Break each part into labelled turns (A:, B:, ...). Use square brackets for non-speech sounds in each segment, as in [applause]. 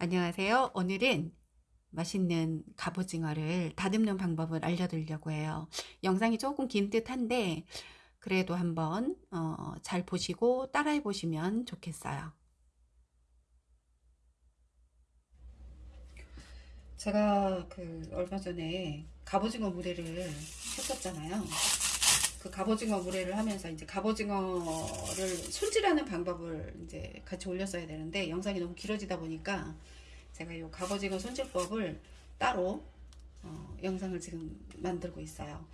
A: 안녕하세요. 오늘은 맛있는 갑오징어를 다듬는 방법을 알려드리려고 해요. 영상이 조금 긴 듯한데 그래도 한번 어, 잘 보시고 따라해 보시면 좋겠어요. 제가 그 얼마 전에 갑오징어 물회를 했었잖아요. 그 갑오징어 물회를 하면서 이제 갑오징어를 손질하는 방법을 이제 같이 올렸어야 되는데 영상이 너무 길어지다 보니까 제가 이 갑오징어 손질법을 따로 어, 영상을 지금 만들고 있어요.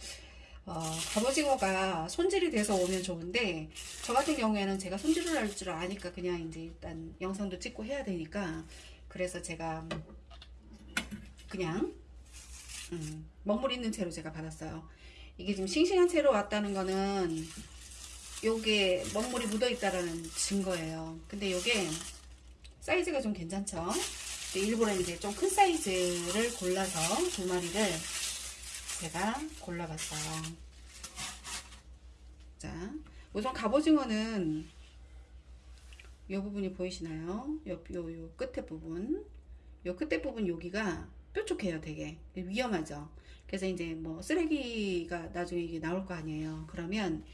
A: 어, 갑오징어가 손질이 돼서 오면 좋은데 저 같은 경우에는 제가 손질을 할 줄 아니까 그냥 이제 일단 영상도 찍고 해야 되니까 그래서 제가 그냥 음, 먹물 있는 채로 제가 받았어요. 이게 지금 싱싱한 채로 왔다는 거는 요게 먹물이 묻어 있다라는 증거예요. 근데 요게 사이즈가 좀 괜찮죠? 일부러 이제 좀 큰 사이즈를 골라서 두 마리를 제가 골라봤어요. 자, 우선 갑오징어는 요 부분이 보이시나요? 요, 요, 요 끝에 부분. 요 끝에 부분 여기가 뾰족해요, 되게. 위험하죠? 그래서 이제 뭐 쓰레기가 나중에 이게 나올 거 아니에요. 그러면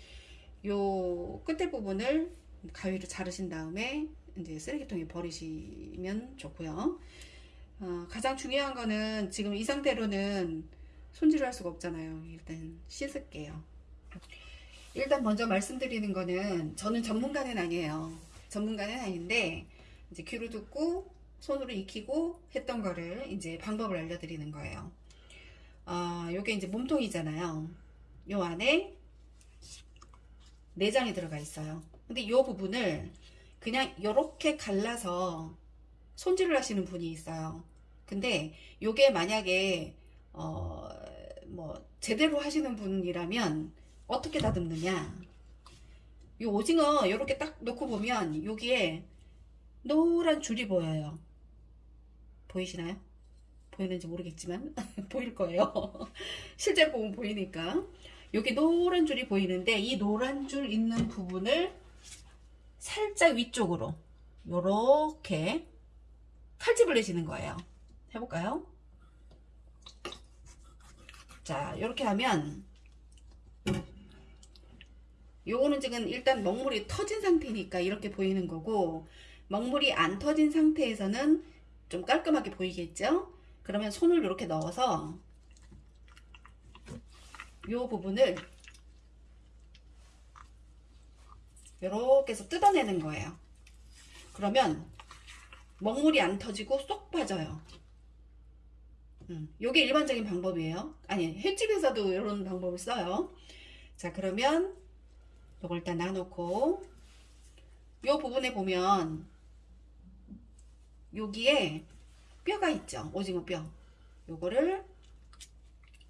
A: 요 끝에 부분을 가위로 자르신 다음에 이제 쓰레기통에 버리시면 좋고요. 어, 가장 중요한 거는 지금 이 상태로는 손질을 할 수가 없잖아요. 일단 씻을게요. 일단 먼저 말씀드리는 거는 저는 전문가는 아니에요. 전문가는 아닌데 이제 귀로 듣고 손으로 익히고 했던 거를 이제 방법을 알려드리는 거예요. 어, 요게 이제 몸통이잖아요. 요 안에 내장이 들어가 있어요. 근데 요 부분을 그냥 요렇게 갈라서 손질을 하시는 분이 있어요. 근데 요게 만약에 어, 뭐 제대로 하시는 분이라면 어떻게 다듬느냐 요 오징어 요렇게 딱 놓고 보면 여기에 노란 줄이 보여요. 보이시나요? 보이는지 모르겠지만 [laughs] 보일 거예요. [laughs] 실제로 보면 보이니까 여기 노란 줄이 보이는데 이 노란 줄 있는 부분을 살짝 위쪽으로 요렇게 칼집을 내시는 거예요. 해볼까요? 자 이렇게 하면 요거는 지금 일단 먹물이 터진 상태니까 이렇게 보이는 거고 먹물이 안 터진 상태에서는 좀 깔끔하게 보이겠죠? 그러면 손을 이렇게 넣어서 이 부분을 이렇게 해서 뜯어내는 거예요. 그러면 먹물이 안 터지고 쏙 빠져요. 음, 요게 일반적인 방법이에요. 아니 횟집에서도 이런 방법을 써요. 자 그러면 요걸 일단 놔놓고 요 부분에 보면 여기에 뼈가 있죠 오징어 뼈 요거를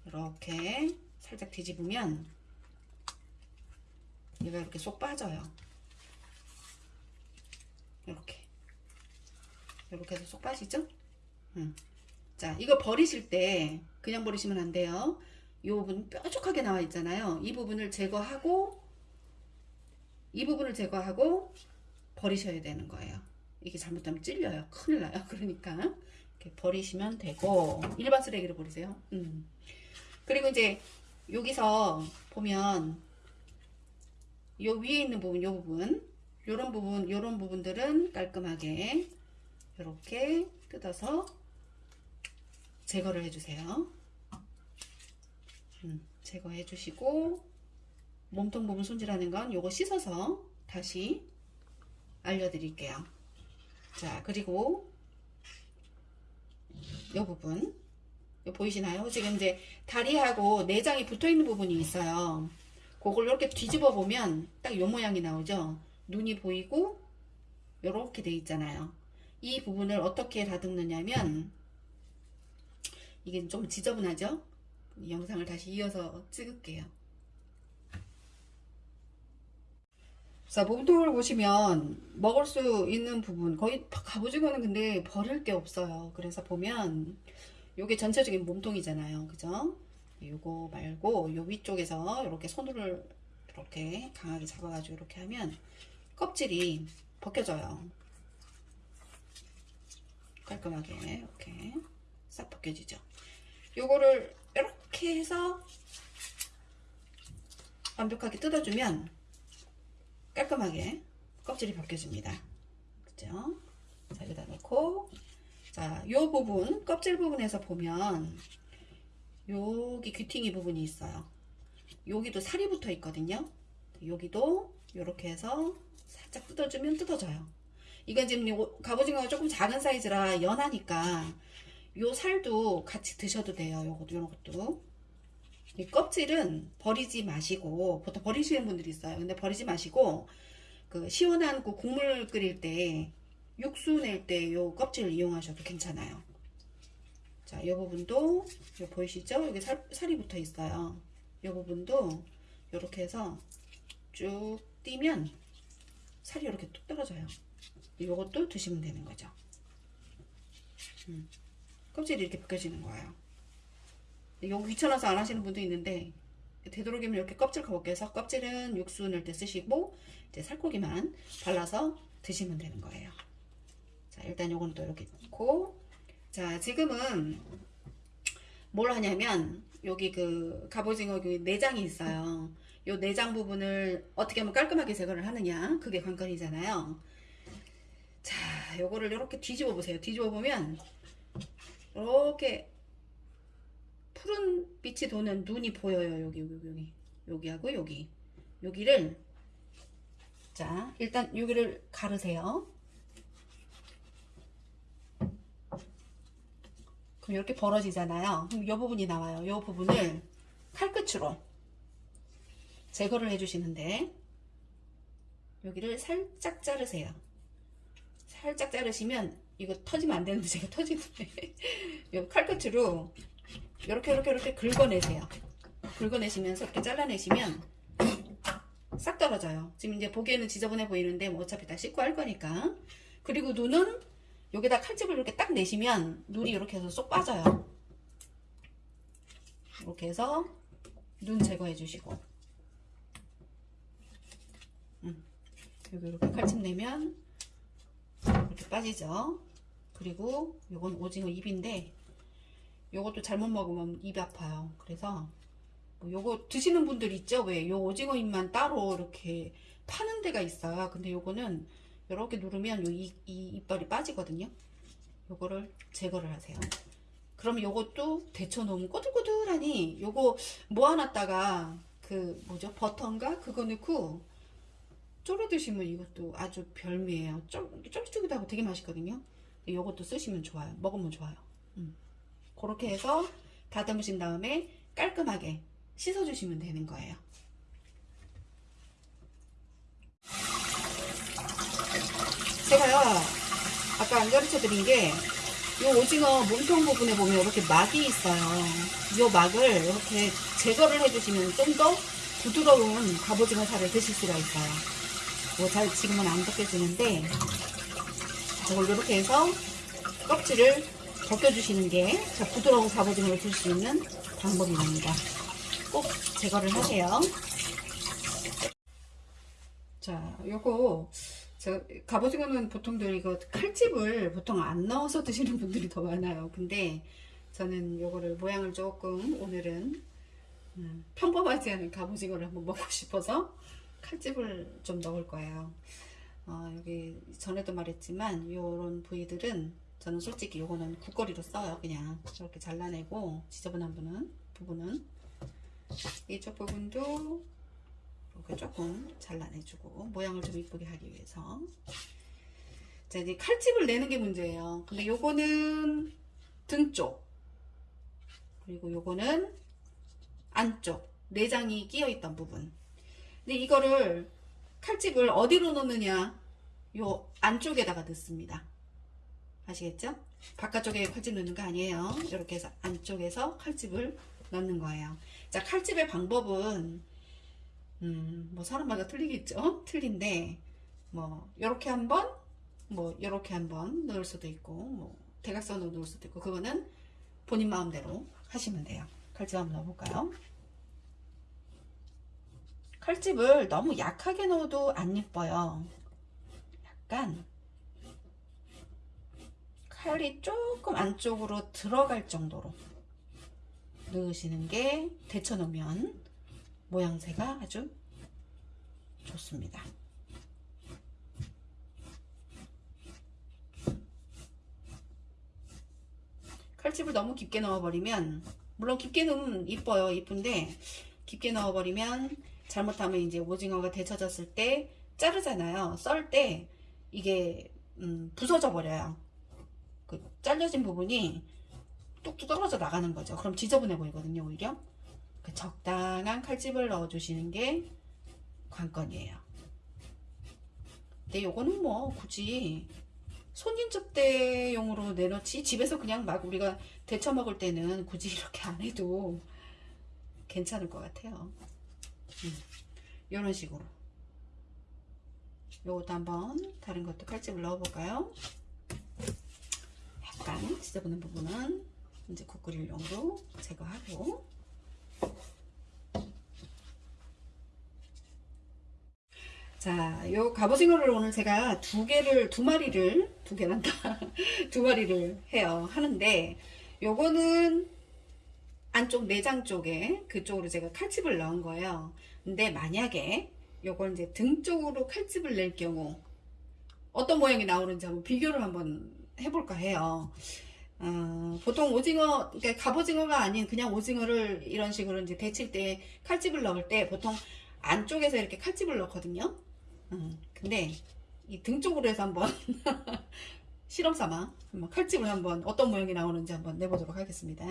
A: 이렇게 살짝 뒤집으면 얘가 이렇게 쏙 빠져요. 이렇게. 이렇게 해서 쏙 빠지죠? 음. 자 이거 버리실 때 그냥 버리시면 안 돼요. 이 부분 뾰족하게 나와 있잖아요. 이 부분을 제거하고 이 부분을 제거하고 버리셔야 되는 거예요. 이게 잘못하면 찔려요. 큰일 나요. [laughs] 그러니까 이렇게 버리시면 되고. 일반 쓰레기로 버리세요. 음. 그리고 이제 여기서 보면 요 위에 있는 부분 요 부분 요런 부분 요런 부분들은 깔끔하게 이렇게 뜯어서 제거를 해주세요 음, 제거해 주시고 몸통 부분 손질하는 건 요거 씻어서 다시 알려드릴게요 자 그리고 이 부분 요 보이시나요? 지금 이제 다리하고 내장이 붙어있는 부분이 있어요. 그걸 이렇게 뒤집어 보면 딱 요 모양이 나오죠. 눈이 보이고 이렇게 돼 있잖아요. 이 부분을 어떻게 다듬느냐면 이게 좀 지저분하죠? 영상을 다시 이어서 찍을게요. 자 몸통을 보시면 먹을 수 있는 부분 거의 갑오징어는 근데 버릴 게 없어요 그래서 보면 요게 전체적인 몸통이잖아요 그죠 요거 말고 요 위쪽에서 이렇게 손으로 이렇게 강하게 잡아가지고 이렇게 하면 껍질이 벗겨져요 깔끔하게 이렇게 싹 벗겨지죠. 요거를 이렇게 해서 완벽하게 뜯어주면 깔끔하게 껍질이 벗겨집니다. 그죠? 자, 여기다 놓고 자, 요 부분 껍질 부분에서 보면 여기 귀퉁이 부분이 있어요. 여기도 살이 붙어 있거든요. 여기도 이렇게 해서 살짝 뜯어주면 뜯어져요. 이건 지금 요 갑오징어가 조금 작은 사이즈라 연하니까 요 살도 같이 드셔도 돼요. 요것도 요런 것도. 이 껍질은 버리지 마시고 보통 버리시는 분들이 있어요. 근데 버리지 마시고 그 시원한 그 국물 끓일 때 육수 낼 때 요 껍질을 이용하셔도 괜찮아요. 자, 이 부분도 요 보이시죠? 여기 살, 살이 붙어 있어요. 이 부분도 이렇게 해서 쭉 띄면 살이 이렇게 뚝 떨어져요. 요것도 드시면 되는 거죠. 음. 껍질이 이렇게 벗겨지는 거예요. 이거 귀찮아서 안 하시는 분도 있는데 되도록이면 이렇게 껍질 벗겨서 껍질은 육수 넣을 때 쓰시고 이제 살코기만 발라서 드시면 되는 거예요. 자 일단 요거는 또 이렇게 넣고 자 지금은 뭘 하냐면 여기 그 갑오징어 그 내장이 있어요. 요 내장 부분을 어떻게 하면 깔끔하게 제거를 하느냐 그게 관건이잖아요. 자 요거를 이렇게 뒤집어 보세요. 뒤집어 보면 이렇게 푸른 빛이 도는 눈이 보여요. 여기 여기 여기 여기하고 여기 여기를 자 일단 여기를 가르세요. 그럼 이렇게 벌어지잖아요. 그럼 이 부분이 나와요. 이 부분을 칼끝으로 제거를 해주시는데 여기를 살짝 자르세요. 살짝 자르시면 이거 터지면 안 되는데 제가 터지는데 [laughs] 요 칼끝으로 이렇게 이렇게 이렇게 긁어내세요. 긁어내시면서 이렇게 잘라내시면 싹 떨어져요. 지금 이제 보기에는 지저분해 보이는데 뭐 어차피 다 씻고 할 거니까. 그리고 눈은 여기다 칼집을 이렇게 딱 내시면 눈이 이렇게 해서 쏙 빠져요. 이렇게 해서 눈 제거해 주시고 음, 여기 이렇게 칼집 내면 이렇게 빠지죠. 그리고 요건 오징어 입인데 요것도 잘못 먹으면 입이 아파요. 그래서 뭐 요거 드시는 분들 있죠? 왜? 요 오징어 잎만 따로 이렇게 파는 데가 있어요. 근데 요거는 이렇게 누르면 요 이, 이 이빨이 빠지거든요. 요거를 제거를 하세요. 그러면 요것도 데쳐 놓으면 꼬들꼬들하니 요거 모아놨다가 그 뭐죠? 버터인가? 그거 넣고 졸여 드시면 이것도 아주 별미예요. 쫄, 쫄깃쫄깃하고 되게 맛있거든요. 요것도 쓰시면 좋아요. 먹으면 좋아요. 음. 그렇게 해서 다듬으신 다음에 깔끔하게 씻어주시면 되는 거예요. 아까 안 가르쳐 드린 게, 이 오징어 몸통 부분에 보면 이렇게 막이 있어요. 이 막을 이렇게 제거를 해주시면 좀 더 부드러운 갑오징어 살을 드실 수가 있어요. 뭐잘 지금은 안 벗겨지는데, 이걸 이렇게 해서 껍질을 벗겨주시는 게 자, 부드러운 갑오징어를 줄수 있는 방법입니다. 꼭 제거를 하세요. 자, 요거 저 갑오징어는 보통들 이거 칼집을 보통 안 넣어서 드시는 분들이 더 많아요. 근데 저는 요거를 모양을 조금 오늘은 음, 평범하지 않은 갑오징어를 한번 먹고 싶어서 칼집을 좀 넣을 거예요. 어, 여기 전에도 말했지만 요런 부위들은 저는 솔직히 요거는 국거리로 써요. 그냥 저렇게 잘라내고 지저분한 부분은 부분은 이쪽 부분도 이렇게 조금 잘라내주고 모양을 좀 이쁘게 하기 위해서 자 이제 칼집을 내는 게 문제예요. 근데 요거는 등쪽 그리고 요거는 안쪽 내장이 끼어 있던 부분. 근데 이거를 칼집을 어디로 넣느냐 요 안쪽에다가 넣습니다. 아시겠죠? 바깥쪽에 칼집 넣는 거 아니에요. 이렇게 해서 안쪽에서 칼집을 넣는 거예요. 자, 칼집의 방법은 음, 뭐 사람마다 틀리겠죠? 틀린데 뭐 이렇게 한번 뭐 이렇게 한번 넣을 수도 있고 뭐 대각선으로 넣을 수도 있고 그거는 본인 마음대로 하시면 돼요. 칼집 한번 넣어볼까요? 칼집을 너무 약하게 넣어도 안 예뻐요. 약간 살이 조금 안쪽으로 들어갈 정도로 넣으시는 게 데쳐 놓으면 모양새가 아주 좋습니다. 칼집을 너무 깊게 넣어버리면 물론 깊게 넣으면 이뻐요 이쁜데 깊게 넣어버리면 잘못하면 이제 오징어가 데쳐졌을 때 자르잖아요. 썰 때 이게 음, 부서져 버려요. 그 잘려진 부분이 뚝뚝 떨어져 나가는 거죠. 그럼 지저분해 보이거든요 오히려. 그 적당한 칼집을 넣어 주시는 게 관건이에요. 근데 요거는 뭐 굳이 손님 접대용으로 내놓지 집에서 그냥 막 우리가 데쳐 먹을 때는 굳이 이렇게 안 해도 괜찮을 것 같아요. 음, 이런 식으로. 요것도 한번 다른 것도 칼집을 넣어 볼까요? 약간 지저분한 부분은 이제 국 끓일 용으로 제거하고 자, 요 갑오징어를 오늘 제가 두 개를, 두 마리를, 두 개란다. [laughs] 두 마리를 해요. 하는데, 요거는 안쪽 내장 쪽에 그쪽으로 제가 칼집을 넣은 거예요. 근데 만약에 요걸 이제 등 쪽으로 칼집을 낼 경우 어떤 모양이 나오는지 한번 비교를 한번 해볼까 해요. 어, 보통 오징어, 그러니까 갑오징어가 아닌 그냥 오징어를 이런 식으로 이제 데칠 때 칼집을 넣을 때 보통 안쪽에서 이렇게 칼집을 넣거든요. 음, 근데 이 등 쪽으로 해서 한번 [laughs] 실험 삼아 한번 칼집을 한번 어떤 모양이 나오는지 한번 내보도록 하겠습니다.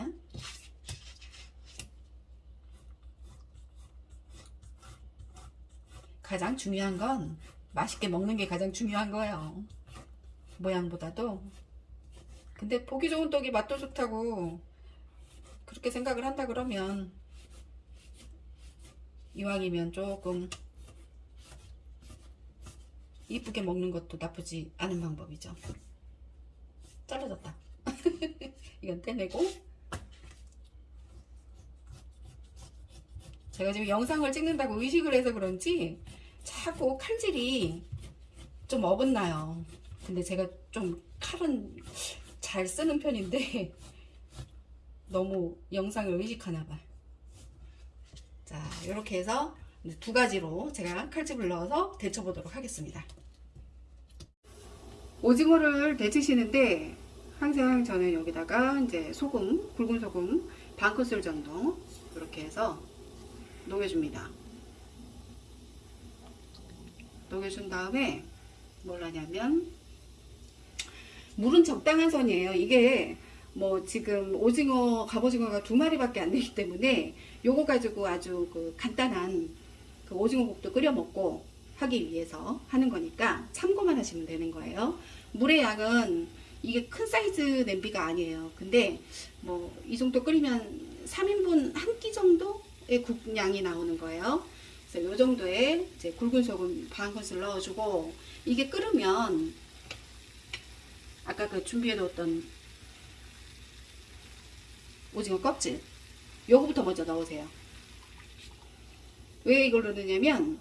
A: 가장 중요한 건 맛있게 먹는 게 가장 중요한 거예요. 모양보다도. 근데 보기 좋은 떡이 맛도 좋다고 그렇게 생각을 한다 그러면 이왕이면 조금 이쁘게 먹는 것도 나쁘지 않은 방법이죠. 잘라졌다. [laughs] 이건 떼내고 제가 지금 영상을 찍는다고 의식을 해서 그런지 자꾸 칼질이 좀 어긋나요. 근데 제가 좀 칼은 잘 쓰는 편인데 [laughs] 너무 영상을 의식하나 봐. 자, 이렇게 해서 두 가지로 제가 칼집을 넣어서 데쳐보도록 하겠습니다. 오징어를 데치시는데 항상 저는 여기다가 이제 소금, 굵은 소금 반 큰술 정도 이렇게 해서 녹여줍니다. 녹여준 다음에 뭘 하냐면 물은 적당한 선이에요. 이게 뭐 지금 오징어, 갑오징어가 두 마리밖에 안 되기 때문에 요거 가지고 아주 그 간단한 그 오징어국도 끓여 먹고 하기 위해서 하는 거니까 참고만 하시면 되는 거예요. 물의 양은 이게 큰 사이즈 냄비가 아니에요. 근데 뭐 이 정도 끓이면 3인분 한 끼 정도의 국량이 나오는 거예요. 그래서 이 정도의 이제 굵은 소금 반 큰술 넣어주고 이게 끓으면 아까 그 준비해 놓았던 오징어 껍질 요거부터 먼저 넣으세요. 왜 이걸 넣느냐면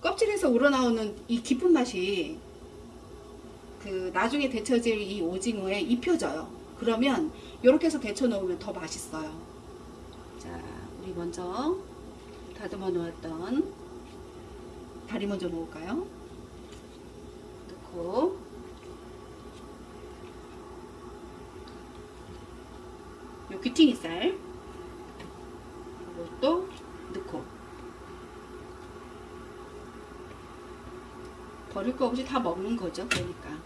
A: 껍질에서 우러나오는 이 깊은 맛이 그 나중에 데쳐질 이 오징어에 입혀져요. 그러면 이렇게 해서 데쳐 놓으면 더 맛있어요. 자, 우리 먼저 다듬어 놓았던 다리 먼저 넣을까요? 넣고 요 귀퉁이살 이것도 넣고 버릴 거 없이 다 먹는 거죠. 그러니까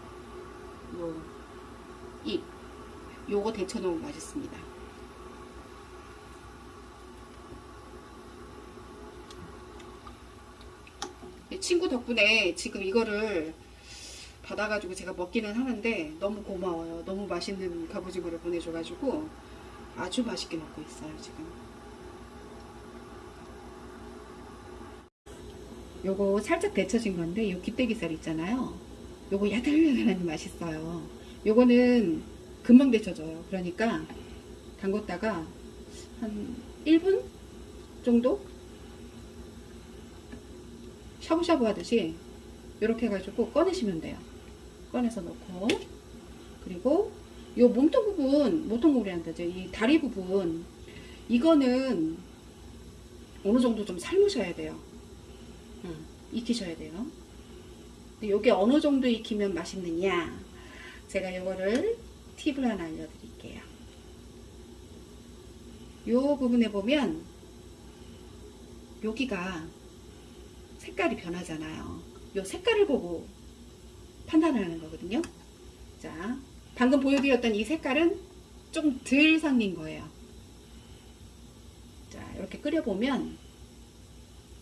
A: 요입 요거 데쳐 놓으면 맛있습니다. 친구 덕분에 지금 이거를 받아가지고 제가 먹기는 하는데 너무 고마워요. 너무 맛있는 갑오징어를 보내줘가지고 아주 맛있게 먹고 있어요 지금 요거 살짝 데쳐진 건데 요 기대기살 있잖아요. 요거 야들야들하니 맛있어요. 요거는 금방 데쳐져요. 그러니까 담궜다가 한 1분 정도 샤브샤브 하듯이 이렇게 해가지고 꺼내시면 돼요. 꺼내서 넣고. 그리고 요 몸통 부분, 몸통 부분이란다죠. 이 다리 부분, 이거는 어느 정도 좀 삶으셔야 돼요. 응, 익히셔야 돼요. 요게 어느 정도 익히면 맛있느냐? 제가 요거를 팁을 하나 알려드릴게요. 요 부분에 보면 여기가 색깔이 변하잖아요. 요 색깔을 보고 판단을 하는 거거든요. 자, 방금 보여드렸던 이 색깔은 좀 덜 상긴 거예요. 자, 이렇게 끓여보면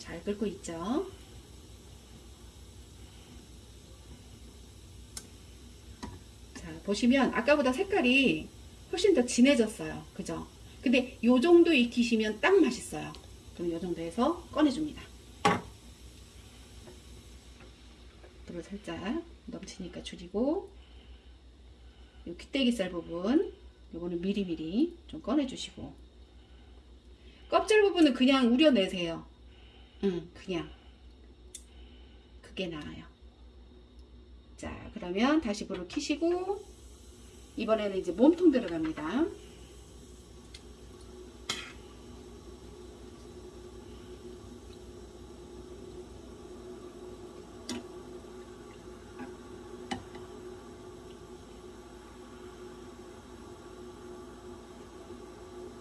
A: 잘 끓고 있죠. 자, 보시면 아까보다 색깔이 훨씬 더 진해졌어요. 그죠? 근데 요 정도 익히시면 딱 맛있어요. 그럼 요 정도 해서 꺼내줍니다. 불을 살짝 넘치니까 줄이고 요 귀때기살 부분 요거는 미리미리 좀 꺼내주시고 껍질 부분은 그냥 우려내세요. 응, 그냥 그게 나아요. 자, 그러면 다시 불을 켜시고 이번에는 이제 몸통 들어갑니다.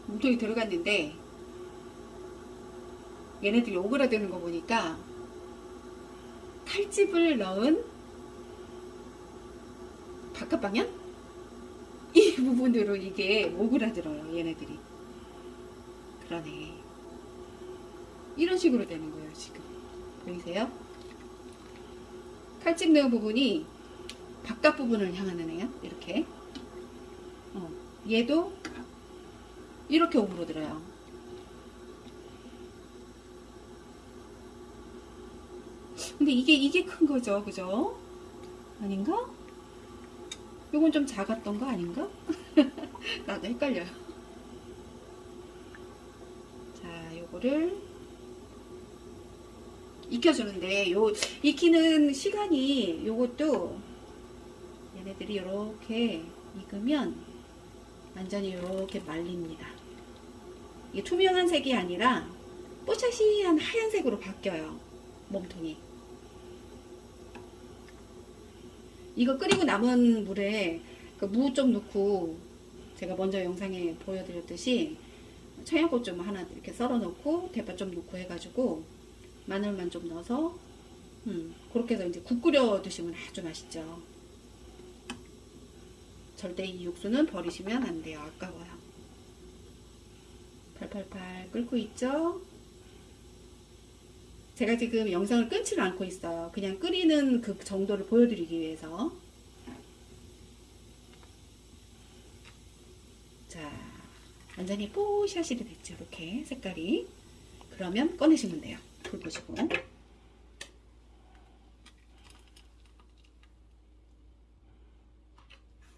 A: 몸통이 들어갔는데 얘네들이 오그라드는 거 보니까 칼집을 넣은 바깥 방향? 이 부분으로 이게 오그라들어요 얘네들이. 그러네. 이런 식으로 되는 거예요 지금. 보이세요? 칼집 넣은 부분이 바깥 부분을 향하는 애요 이렇게. 어, 얘도 이렇게 오그라들어요 근데 이게 이게 큰 거죠 그죠? 아닌가? 요건 좀 작았던 거 아닌가? [laughs] 나도 헷갈려요. 자, 요거를 익혀주는데 요 익히는 시간이 요것도 얘네들이 이렇게 익으면 완전히 이렇게 말립니다. 이게 투명한 색이 아니라 뽀샤시한 하얀색으로 바뀌어요. 몸통이. 이거 끓이고 남은 물에 그 무 좀 넣고 제가 먼저 영상에 보여드렸듯이 청양고추 좀 하나 이렇게 썰어 놓고 대파 좀 넣고 해가지고 마늘만 좀 넣어서 음, 그렇게 해서 이제 국 끓여 드시면 아주 맛있죠. 절대 이 육수는 버리시면 안 돼요. 아까워요. 팔팔팔 끓고 있죠? 제가 지금 영상을 끊지를 않고 있어요. 그냥 끓이는 그 정도를 보여드리기 위해서. 자, 완전히 뽀샤시이 됐죠. 이렇게 색깔이. 그러면 꺼내시면 돼요. 불 끄시고.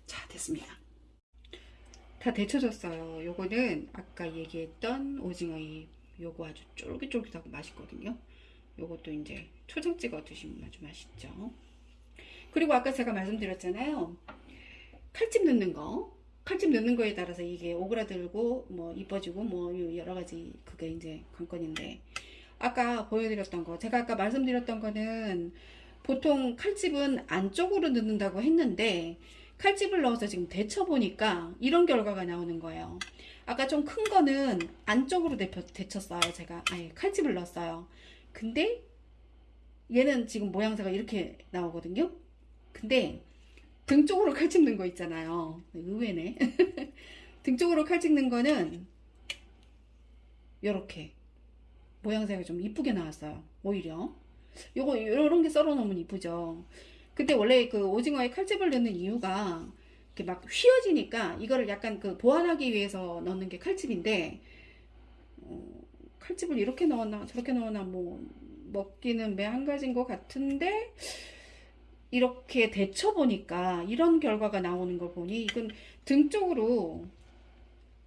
A: 자, 됐습니다. 다 데쳐졌어요. 요거는 아까 얘기했던 오징어잎. 요거 아주 쫄깃쫄깃하고 맛있거든요. 요것도 이제 초장 찍어 드시면 아주 맛있죠. 그리고 아까 제가 말씀드렸잖아요. 칼집 넣는 거. 칼집 넣는 거에 따라서 이게 오그라들고 뭐 이뻐지고 뭐 여러 가지 그게 이제 관건인데 아까 보여드렸던 거 제가 아까 말씀드렸던 거는 보통 칼집은 안쪽으로 넣는다고 했는데 칼집을 넣어서 지금 데쳐 보니까 이런 결과가 나오는 거예요. 아까 좀 큰 거는 안쪽으로 데쳤어요. 제가 아예 칼집을 넣었어요. 근데 얘는 지금 모양새가 이렇게 나오거든요. 근데 등 쪽으로 칼 찍는 거 있잖아요. 의외네. [laughs] 등 쪽으로 칼 찍는 거는 이렇게 모양새가 좀 이쁘게 나왔어요. 오히려 요거 요런 게 썰어 놓으면 이쁘죠. 근데 원래 그 오징어에 칼집을 넣는 이유가 이렇게 막 휘어지니까 이거를 약간 그 보완하기 위해서 넣는 게 칼집인데 어, 칼집을 이렇게 넣었나 저렇게 넣었나 뭐 먹기는 매한 가지인 것 같은데 이렇게 데쳐 보니까 이런 결과가 나오는 걸 보니 이건 등 쪽으로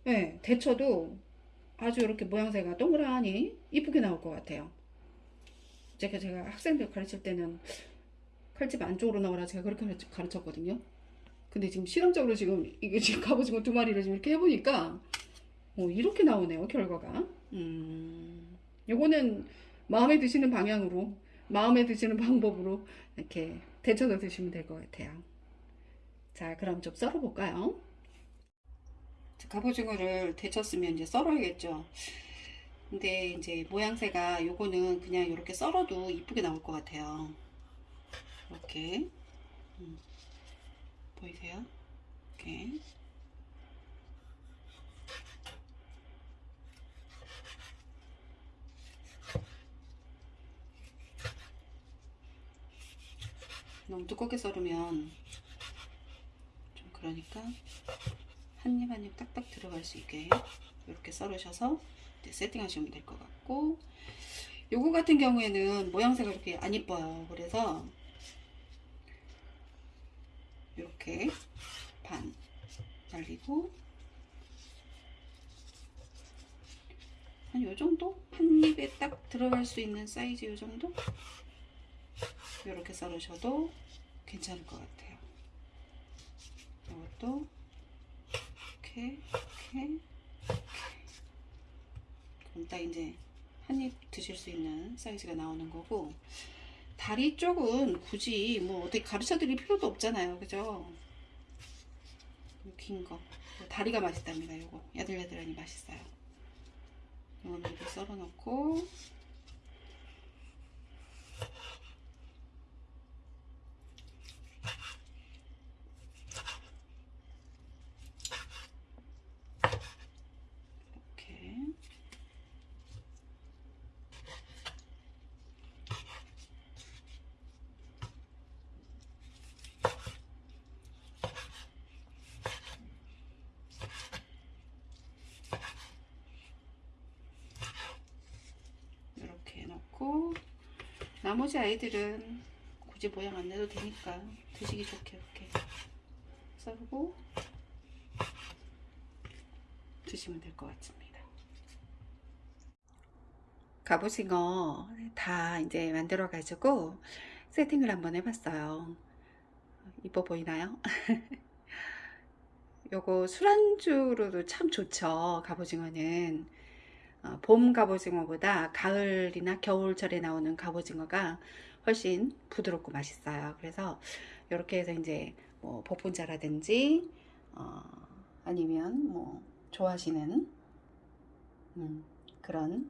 A: 네, 데쳐도 아주 이렇게 모양새가 동그라니 이쁘게 나올 것 같아요. 제가 제가 학생들 가르칠 때는 칼집 안쪽으로 넣어라 제가 그렇게 가르쳤거든요. 근데 지금 실험적으로 지금 이게 지금 갑오징어 두 마리를 지금 이렇게 해보니까 어, 이렇게 나오네요 결과가. 음, 요거는 마음에 드시는 방향으로 마음에 드시는 [laughs] 방법으로 이렇게 데쳐서 드시면 될 것 같아요. 자, 그럼 좀 썰어볼까요? 자, 갑오징어를 데쳤으면 이제 썰어야겠죠. 근데 이제 모양새가 요거는 그냥 이렇게 썰어도 이쁘게 나올 것 같아요. 이렇게 음, 보이세요? 이렇게 너무 두껍게 썰으면 좀 그러니까 한 입 한 입 딱딱 들어갈 수 있게 이렇게 썰으셔서 세팅하시면 될 것 같고 요거 같은 경우에는 모양새가 이렇게 안 이뻐요 그래서 이렇게 반 날리고 한 요정도? 한 입에 딱 들어갈 수 있는 사이즈 요정도? 이렇게 썰으셔도 괜찮을 것 같아요. 이것도 이렇게 이렇게 그럼 딱 이제 한 입 드실 수 있는 사이즈가 나오는 거고 다리 쪽은 굳이 뭐 어떻게 가르쳐 드릴 필요도 없잖아요. 그죠? 긴 거. 다리가 맛있답니다 요거. 야들야들하니 맛있어요. 이거는 이렇게 썰어 놓고 이렇게 이렇게 넣고 나머지 아이들은 굳이 모양 안 내도 되니까 드시기 좋게 이렇게 썰고 드시면 될 것 같습니다. 갑오징어 다 이제 만들어 가지고 세팅을 한번 해봤어요. 이뻐 보이나요? [laughs] 요거 술안주로도 참 좋죠. 갑오징어는 어, 봄 갑오징어보다 가을이나 겨울철에 나오는 갑오징어가 훨씬 부드럽고 맛있어요. 그래서 이렇게 해서 이제 뭐 복분자라든지 어, 아니면 뭐 좋아하시는 음, 그런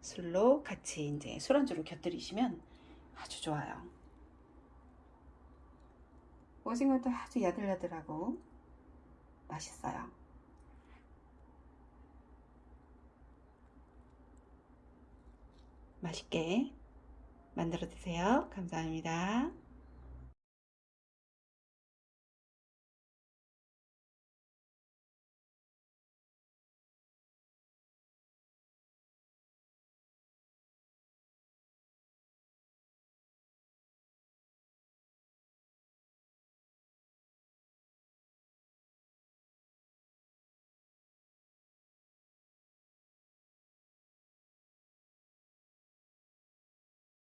A: 술로 같이 이제 술안주로 곁들이시면 아주 좋아요. 오징어도 아주 야들야들하고 맛있어요. 맛있게 만들어 드세요. 감사합니다.